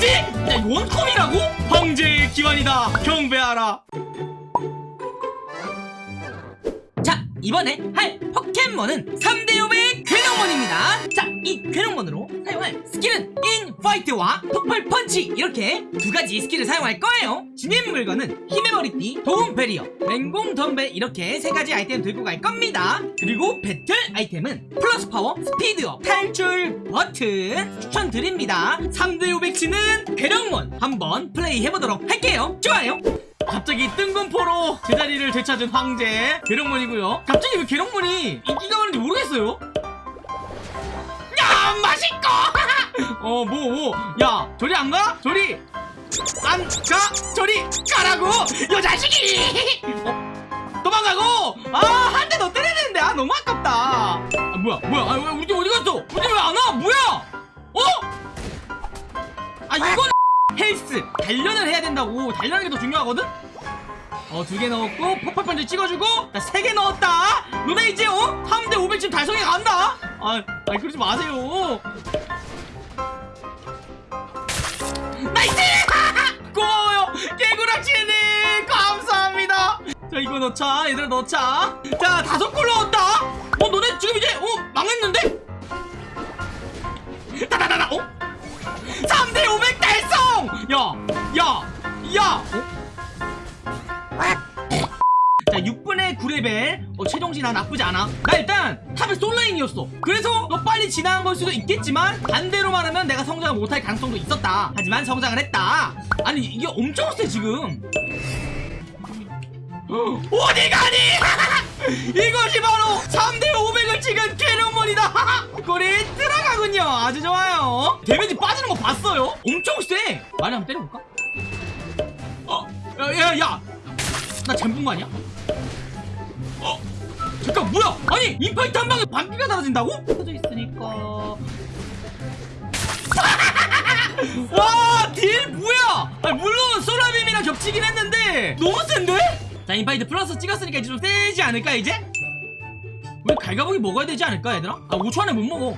뭐지? 야 원컴이라고? 황제의 귀환이다 경배하라 자 이번에 할 포켓몬은 3대 500의 괴력몬입니다. 자 이 괴력몬으로 사용할 스킬은 인파이트와 폭발 펀치. 이렇게 두 가지 스킬을 사용할 거예요. 지닌 물건은 힘의 머리띠 도움 배리어 맹공 덤벨. 이렇게 세 가지 아이템 들고 갈 겁니다. 그리고 배틀 아이템은 플러스 파워 스피드업 탈출 버튼 추천드립니다. 3대 500 치는 괴력몬 한번 플레이 해보도록 할게요. 좋아요. 갑자기 뜬금포로 제자리를 되찾은 황제 괴력몬이고요. 갑자기 왜 괴력몬이 인기가 많은지 모르겠어요 야 맛있고 어뭐뭐야 저리 안 가? 저리. 안 가? 저리 가라고 요 자식이. 어? 도망가고. 아한 대 더 때려야 되는데. 아 너무 아깝다. 아 뭐야 뭐야. 아 왜, 우리 팀 어디 갔어? 우리 팀 왜안 와? 뭐야? 어? 아 이거는 헬스. 단련을 해야 된다고. 단련하는 게 더 중요하거든? 어 두 개 넣었고 폭발 펀치 찍어주고 나 세 개 넣었다. 너네 이제 어? 3대 500쯤 달성해 간다 아, 아 그러지 마세요 nice 고마워요 개구락지님 감사합니다 자 이거 넣자 얘들아 넣자 자 다섯 골 넣었다 어 너네 지금 이제 어 망했는데 다다다다 어? 3대 500 달성! 야! 야! 야! 어? 9레벨 어, 최종진 나 나쁘지 않아. 나 일단 탑의 솔라인이었어. 그래서 너 빨리 지나간 걸 수도 있겠지만 반대로 말하면 내가 성장을 못할 가능성도 있었다. 하지만 성장을 했다. 아니 이게 엄청 세 지금. 어디 가니? 이것이 바로 3대 500을 찍은 괴력몬이다. 골이 들어가군요. 아주 좋아요. 데미지 빠지는 거 봤어요? 엄청 세. 많이 한번 때려볼까? 어 야야야. 나 잠근 거 아니야 어 잠깐 뭐야 아니 인파이트 한 방에 반피가 달아진다고? 터져 있으니까 와 딜 뭐야 아니, 물론 솔라빔이랑 겹치긴 했는데 너무 센데? 자 인파이트 플러스 찍었으니까 이제 좀 세지 않을까 이제? 우리 갈가부기 먹어야 되지 않을까 얘들아? 아 5초 안에 못 먹어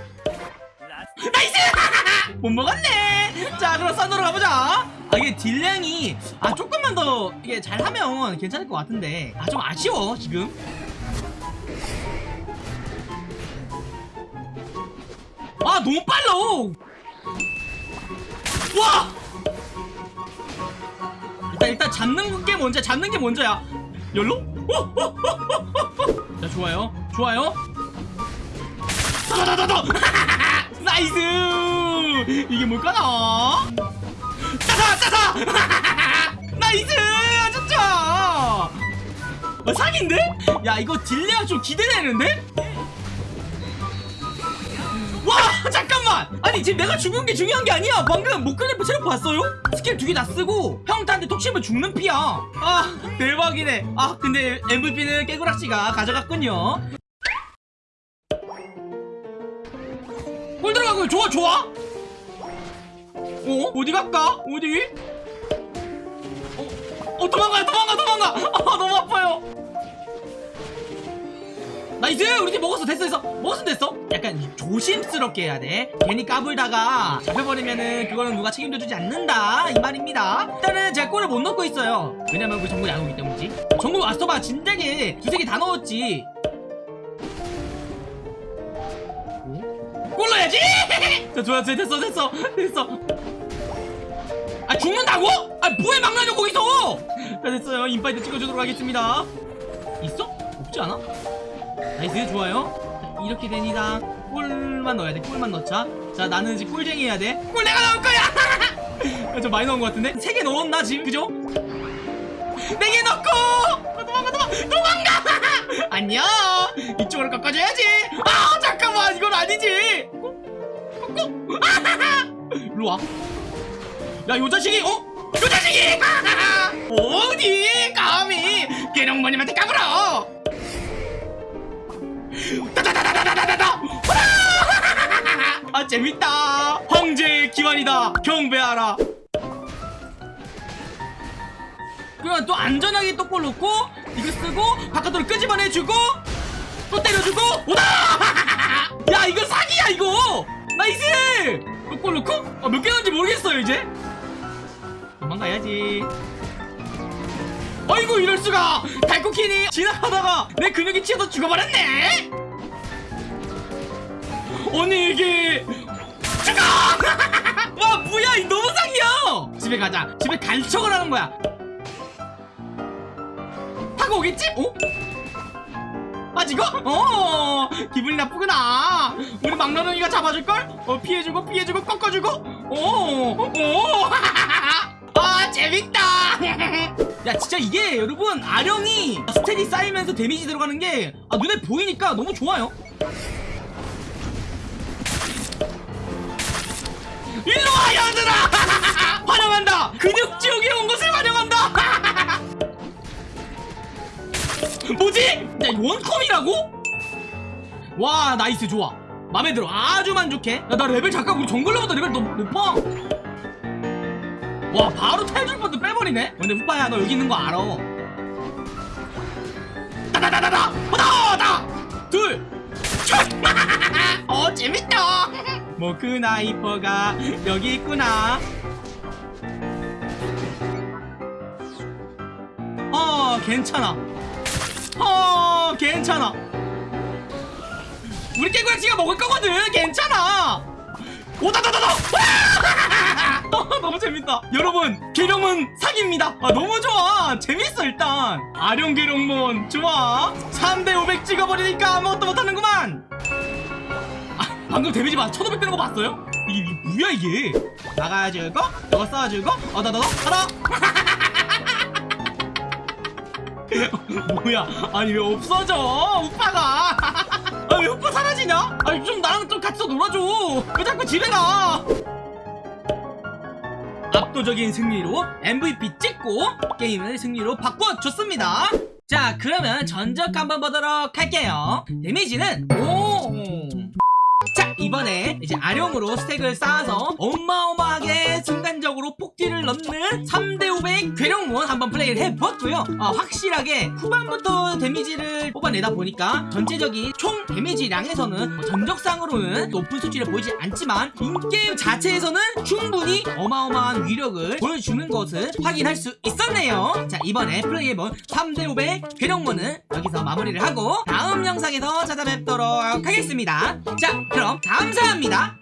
nice! 못 먹었네 자 그럼 썬더로 가보자 아 이게 딜량이 아 조금만 더 이게 잘하면 괜찮을 것 같은데. 아 좀 아쉬워 지금. 아 너무 빨라. 와! 일단 일단 잡는 게 먼저 잡는 게 먼저야. 열로? 자 좋아요. 좋아요. 다다다다다 nice! 이게 뭘까나 따사 nice 진짜 어, 사기인데? 야 이거 딜량이 좀 기대되는데? 와 잠깐만! 아니 지금 내가 죽은 게 중요한 게 아니야. 방금 모크나이퍼 체력 봤어요? 스킬 두 개 다 쓰고 평타 한 대 톡 치면 죽는 피야. 아 대박이네. 아 근데 MVP는 깨구락지가 가져갔군요. 골 들어가고 좋아 좋아 어? 어디 갈까? 어디? 어, 어 도망가 도망가 도망가! 아 너무 아파요! nice! 우리 팀 먹었어 됐어 됐어. 먹었으면 됐어. 약간 조심스럽게 해야 돼. 괜히 까불다가 잡혀버리면은 그거는 누가 책임져주지 않는다 이 말입니다. 일단은 제가 골을 못 넣고 있어요. 왜냐면 우리 정글이 안 오기 때문이지. 정글 왔어 봐 진작에. 두세 개 다 넣었지. 골 넣어야지! 자 좋아 됐어 됐어 됐어 아 죽는다고? 아 뭐해 막나냐 거기서? 자 됐어요. 인파이트 찍어주도록 하겠습니다. 있어? 없지 않아? nice 좋아요. 자, 이렇게 됩니다. 골만 넣어야 돼 골만 넣자. 자 나는 이제 골쟁이 해야 돼골 내가 넣을 거야! 좀 많이 넣은 것 같은데? 세 개 넣었나 지금? 그죠? 네 개 넣고! 아, 도망가 도망가 도망가! 안녕! 이쪽으로 깎아줘야지! 아 잠깐만! 이건 아니지! 꾹꾹 일로 와 야, 요 자식이, 어? 요 자식이! 어디 감히 계룡모님한테 까불어! 아, 재밌다! 황제의 기환이다! 경배하라! 그러면 또 안전하게 또골 넣고, 이거 쓰고, 바깥으로 끄집어내주고, 또 때려주고, 오다! 야, 이거 사기야, 이거! nice! 골 넣고? 아, 몇개 넣은지 모르겠어요, 이제? 도망가야지. 아이고 이럴수가. 달코퀸이 지나가다가 내 근육이 튀어서 죽어버렸네. 아니 이게 죽어! 와 뭐야 이 너무 상이야. 집에 가자. 집에 갈 척을 하는 거야. 타고 오겠지? 어? 빠지고? 어 기분이 나쁘구나. 우리 막나둥이가 잡아줄걸? 어 피해주고 피해주고 꺾어주고? 오오 아 재밌다! 야 진짜 이게 여러분 아령이 스탯이 쌓이면서 데미지 들어가는 게 아, 눈에 보이니까 너무 좋아요. 일로와 얘들아! 환영한다! 근육지옥에 온 것을 환영한다! 뭐지? 야 원콤이라고? 와 nice 좋아. 맘에 들어. 아주 만족해. 야 나 레벨 잠깐 우리 jungler보다 레벨 너무 높아 와 바로 탈출버튼도 빼버리네? 근데 후파야 너 여기 있는 거 알아. 따다다다다! 하나 둘 어 재밌다. 뭐그 나이퍼가 여기 있구나. 어 괜찮아. 어 괜찮아. 우리 깨구야치가 먹을 거거든. 괜찮아. 오다다다다! 어, 너무 재밌다. 여러분 계룡은 사기입니다. 아 너무 좋아. 재밌어 일단. 아룡 계룡몬 좋아. 3대 500 찍어버리니까 아무것도 못하는구만. 아 방금 데미지 봐. 1500 되는 거 봤어요? 이게, 이게 뭐야 이게? 나가주고 이거 쏴주고 어다다다 하나 뭐야? 아니 왜 없어져? 우파가. 아왜 우파 사라지냐? 아니 좀 나랑 좀 같이 더 놀아줘. 왜 자꾸 집에 가 압도적인 승리로 MVP 찍고 게임을 승리로 바꿔줬습니다. 자 그러면 전적 한번 보도록 할게요. 데미지는 오! 자 이번에 이제 아령으로 스택을 쌓아서 어마어마하게 순간적으로 폭딜을 넣는 3대500 괴력몬 한번 플레이를 해보았고요. 어, 확실하게 후반부터 데미지를 뽑아내다 보니까 전체적인 총 데미지량에서는 뭐 전적상으로는 높은 수치를 보이지 않지만 인게임 자체에서는 충분히 어마어마한 위력을 보여주는 것을 확인할 수 있었네요. 자 이번에 플레이해본 3대500 괴력몬은 여기서 마무리를 하고 다음 영상에서 찾아뵙도록 하겠습니다. 자 그럼 감사합니다